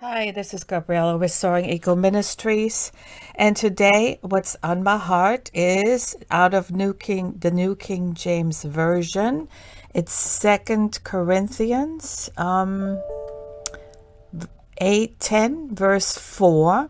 Hi, this is Gabriella with Soaring Eagle Ministries, and today what's on my heart is out of New King, the New King James Version. It's Second Corinthians, um, eight ten, verse four,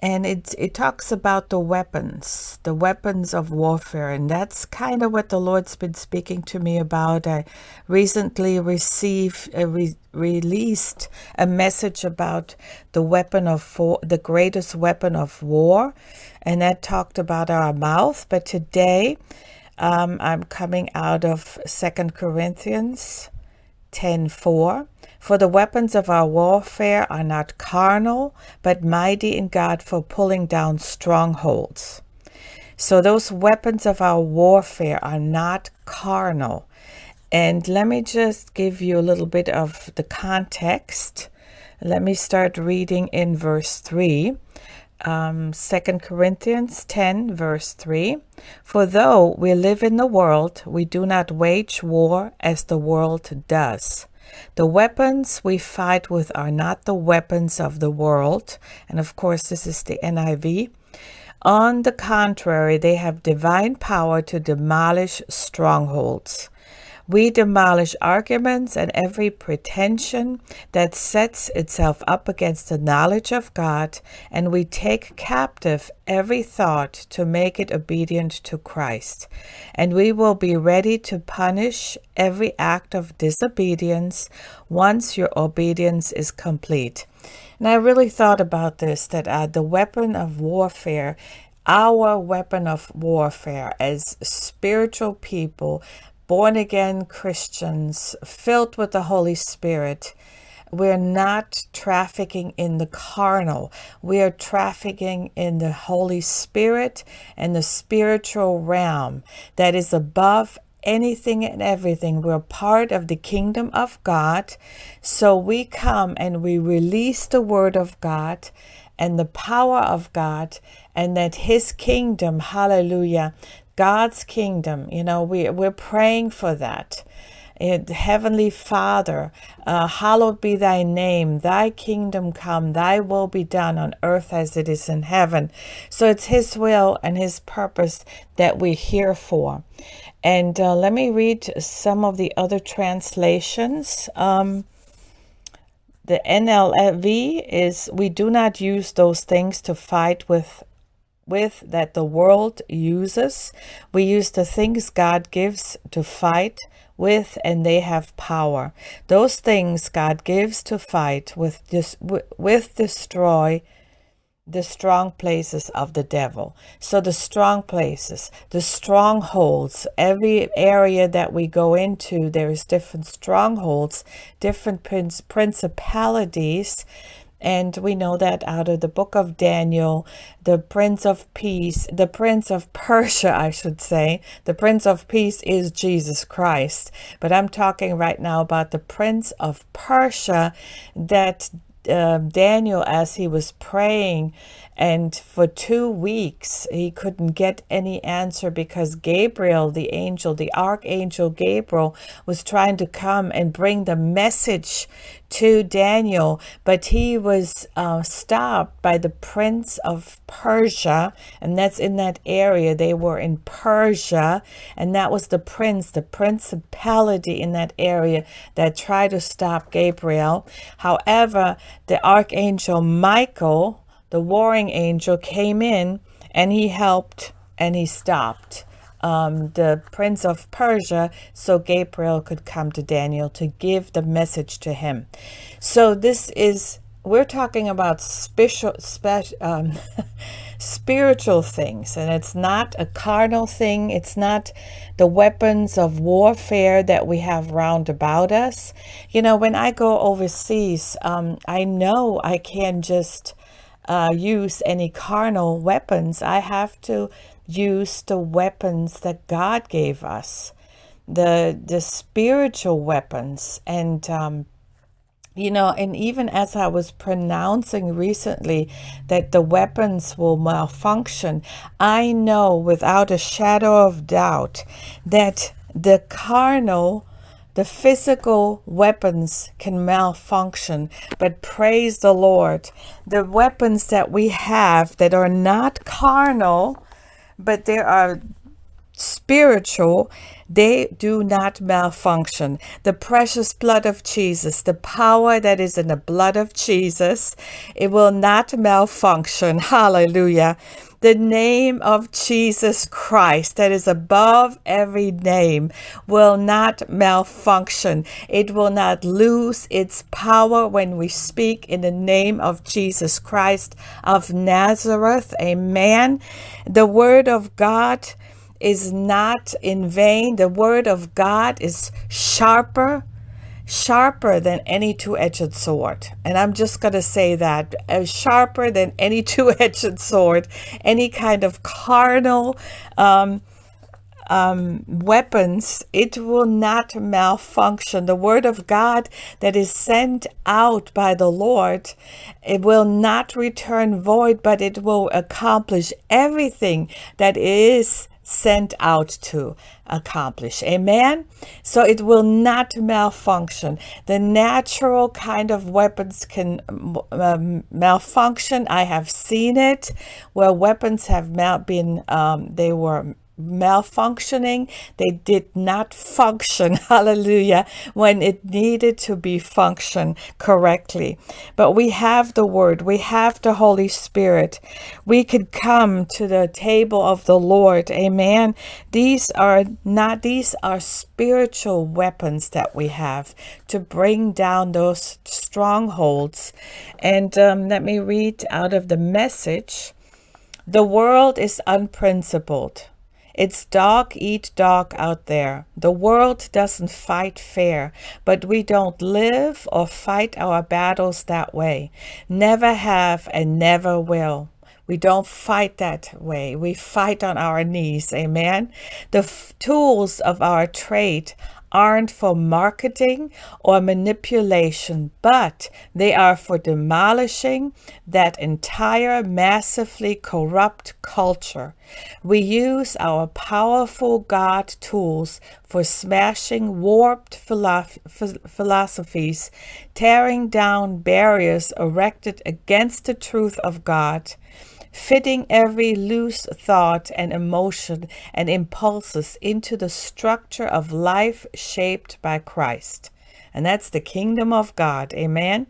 and it it talks about the weapons the weapons of warfare. And that's kind of what the lord's been speaking to me about. I recently received uh, re- released a message about the weapon of war, the greatest weapon of war. And that talked about our mouth. But today um, i'm coming out of second corinthians 10 4 for the weapons of our warfare are not carnal, but mighty in God for pulling down strongholds. So those weapons of our warfare are not carnal. And let me just give you a little bit of the context. Let me start reading in verse 3. Um, 2 Corinthians 10, verse 3 For though we live in the world, we do not wage war as the world does. The weapons we fight with are not the weapons of the world. And of course, this is the NIV. On the contrary, they have divine power to demolish strongholds. We demolish arguments and every pretension that sets itself up against the knowledge of God, and we take captive every thought to make it obedient to Christ. And we will be ready to punish every act of disobedience once your obedience is complete. And I really thought about this that uh, the weapon of warfare our weapon of warfare as spiritual people born again Christians filled with the Holy Spirit, we're not trafficking in the carnal. We are trafficking in the Holy Spirit and the spiritual realm that is above anything and everything. We're part of the kingdom of God. So we come and we release the word of God and the power of God and that his kingdom, hallelujah, God's kingdom. You know, we, we're praying for that. It, Heavenly Father, uh, hallowed be thy name, thy kingdom come, thy will be done on earth as it is in heaven. So it's his will and his purpose that we're here for. And uh, let me read some of the other translations. Um, the NLV is We do not use those things to fight with with that the world uses. We use the things God gives to fight with and they have power. Those things God gives to fight with dis- with destroy the strong places of the devil. So the strong places, the strongholds, every area that we go into, there is different strongholds, different principalities and we know that out of the book of Daniel, the Prince of Peace, the Prince of Persia, I should say, the Prince of Peace is Jesus Christ. But I'm talking right now about the Prince of Persia that uh, Daniel, as he was praying, and for two weeks he couldn't get any answer because Gabriel, the angel, the archangel Gabriel, was trying to come and bring the message to Daniel, but he was uh, stopped by the prince of Persia, and that's in that area. They were in Persia, and that was the prince, the principality in that area that tried to stop Gabriel. However, the archangel Michael, the warring angel, came in and he helped and he stopped um, the prince of Persia so Gabriel could come to Daniel to give the message to him. So this is, we're talking about special, special, um, spiritual things, and it's not a carnal thing. It's not the weapons of warfare that we have round about us. You know, when I go overseas, um, I know I can't just uh, use any carnal weapons. I have to use the weapons that God gave us, the the spiritual weapons, and um, you know, and even as I was pronouncing recently that the weapons will malfunction, I know without a shadow of doubt that the carnal the physical weapons can malfunction, but praise the Lord. The weapons that we have that are not carnal, but they are spiritual, they do not malfunction. The precious blood of Jesus, the power that is in the blood of Jesus, it will not malfunction. Hallelujah. The name of Jesus Christ that is above every name will not malfunction. It will not lose its power when we speak in the name of Jesus Christ of Nazareth. Amen. The word of God is not in vain. The word of God is sharper, sharper than any two-edged sword. And I'm just going to say that, uh, sharper than any two-edged sword, any kind of carnal um, um, weapons, it will not malfunction. The word of God that is sent out by the Lord, it will not return void, but it will accomplish everything that is sent out to accomplish. Amen? So it will not malfunction. The natural kind of weapons can um, malfunction. I have seen it where weapons have mal- been, um, they were malfunctioning. They did not function, hallelujah, when it needed to be function correctly. But we have the word, we have the Holy Spirit. We could come to the table of the Lord. Amen. These are not, these are spiritual weapons that we have to bring down those strongholds. And um, let me read out of the message. The world is unprincipled it's dog eat dog out there. The world doesn't fight fair, but we don't live or fight our battles that way. Never have and never will. We don't fight that way. We fight on our knees. Amen. The tools of our trade aren't for marketing or manipulation, but they are for demolishing that entire massively corrupt culture. We use our powerful God tools for smashing warped philosophies, tearing down barriers erected against the truth of God fitting every loose thought and emotion and impulses into the structure of life shaped by Christ. And that's the kingdom of God. Amen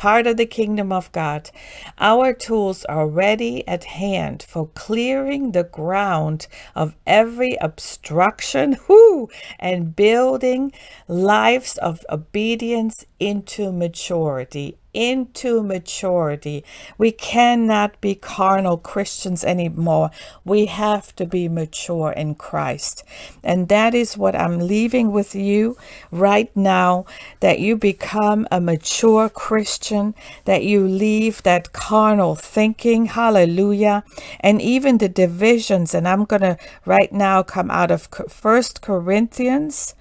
part of the kingdom of God. Our tools are ready at hand for clearing the ground of every obstruction whoo, and building lives of obedience into maturity into maturity. We cannot be carnal Christians anymore. We have to be mature in Christ. And that is what I'm leaving with you right now that you become a mature Christian, that you leave that carnal thinking. Hallelujah. And even the divisions. And I'm going to right now come out of First Corinthians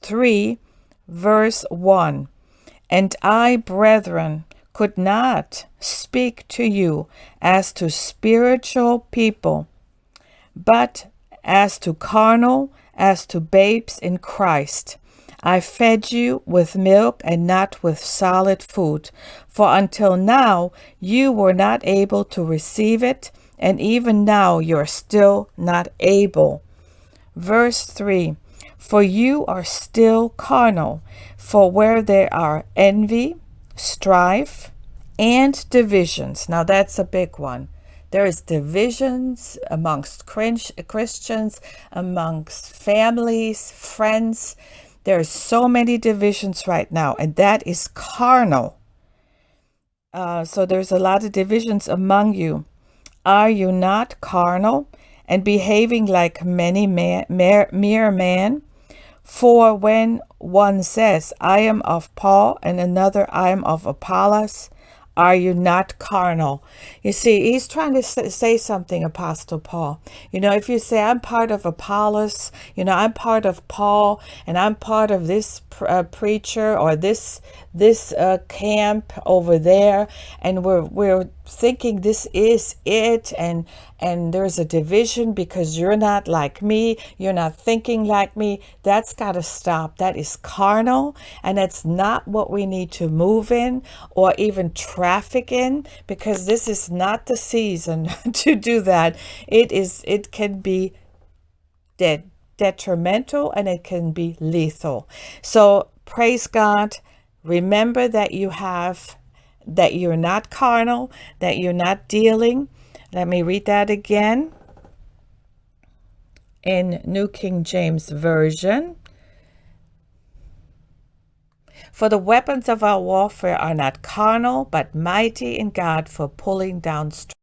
3, verse 1. And I, brethren, could not speak to you as to spiritual people, but as to carnal, as to babes in Christ. I fed you with milk and not with solid food, for until now you were not able to receive it, and even now you're still not able. Verse 3 For you are still carnal. For where there are envy, strife, and divisions, now that's a big one. There is divisions amongst Christians, amongst families, friends. There are so many divisions right now, and that is carnal. Uh, so there's a lot of divisions among you. Are you not carnal and behaving like many man, mere, mere man? For when one says, I am of Paul, and another, I am of Apollos, are you not carnal? You see, he's trying to say something, Apostle Paul. You know, if you say, I'm part of Apollos, you know, I'm part of Paul, and I'm part of this uh, preacher or this this uh, camp over there, and we're we're thinking this is it, and and there's a division because you're not like me, you're not thinking like me. That's got to stop. That is carnal, and that's not what we need to move in or even traffic in, because this is not the season to do that. It is. It can be detrimental and it can be lethal. So praise God. Remember that you have, that you're not carnal, that you're not dealing. Let me read that again in New King James Version. For the weapons of our warfare are not carnal, but mighty in God for pulling down strongholds